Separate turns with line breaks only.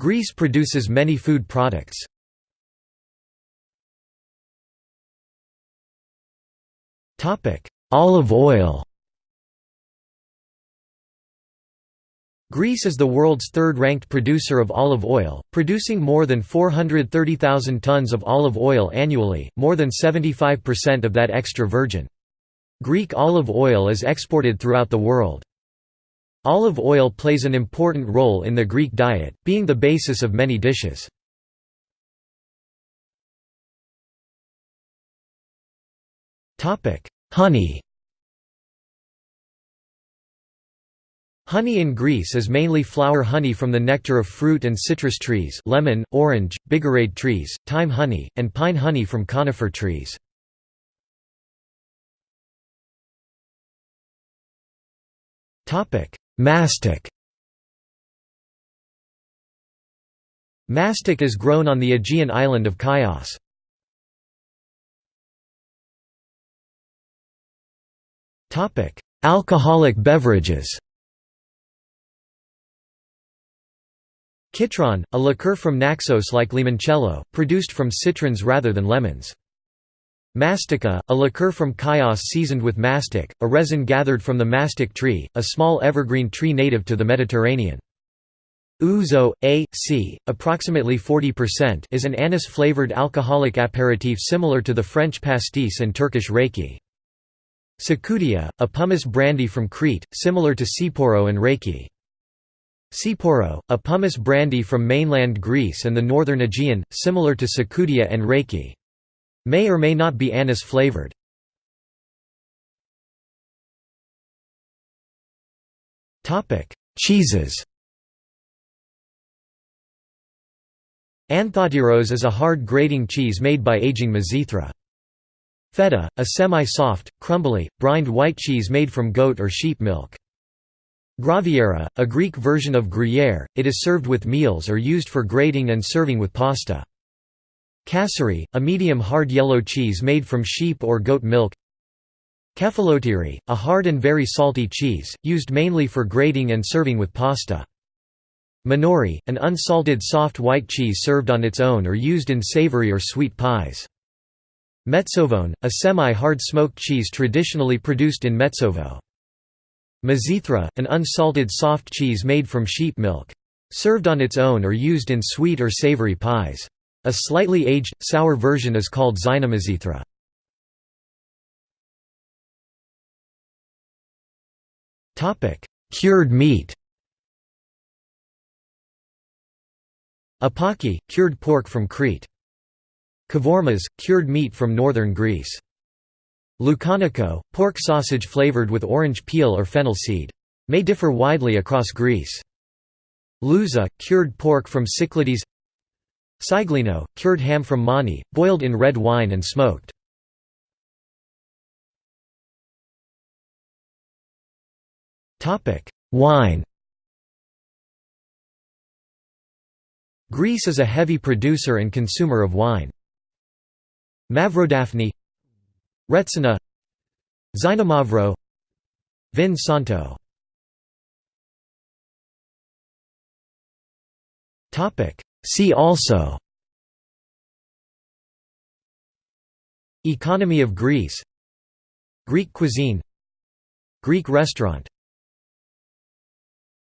Greece produces many food products. Olive oil Greece is the world's third-ranked producer of olive oil, producing more than 430,000 tons of olive oil annually, more than 75% of that extra virgin. Greek olive oil is exported throughout the world. Olive oil plays an important role in the Greek diet, being the basis of many dishes. Honey Honey in Greece is mainly flower honey from the nectar of fruit and citrus trees lemon, orange, bigarade trees, thyme honey, and pine honey from conifer trees. Mastic Mastic is grown on the Aegean island of Chios. Alcoholic beverages Citron, a liqueur from Naxos like limoncello, produced from citrons rather than lemons. Mastica, a liqueur from Chios seasoned with mastic, a resin gathered from the mastic tree, a small evergreen tree native to the Mediterranean. Ouzo, a, c, approximately 40% is an anise-flavored alcoholic aperitif similar to the French pastis and Turkish raki. Tsikoudia, a pomace brandy from Crete, similar to Tsipouro and Raki. Tsipouro, a pomace brandy from mainland Greece and the northern Aegean, similar to Tsikoudia and Raki. May or may not be anise flavored. Cheeses Anthotyros is a hard grating cheese made by aging Mizithra. Feta, a semi-soft, crumbly, brined white cheese made from goat or sheep milk. Graviera, a Greek version of Gruyère, it is served with meals or used for grating and serving with pasta. Kasseri, a medium hard yellow cheese made from sheep or goat milk. Kefalotyri, a hard and very salty cheese, used mainly for grating and serving with pasta. Manouri, an unsalted soft white cheese served on its own or used in savory or sweet pies. Metsovone, a semi-hard smoked cheese traditionally produced in Metsovo. Mizithra, an unsalted soft cheese made from sheep milk. Served on its own or used in sweet or savory pies. A slightly aged, sour version is called Xynomizithra. Cured meat Apaki, cured pork from Crete. Kavormas, cured meat from northern Greece. Loukaniko, pork sausage flavored with orange peel or fennel seed. May differ widely across Greece. Louza, cured pork from Cyclades Siglino, cured ham from Mani, boiled in red wine and smoked. Wine Greece is a heavy producer and consumer of wine. Mavrodaphne Retsina Xinomavro Vin Santo See also Economy of Greece Greek cuisine Greek restaurant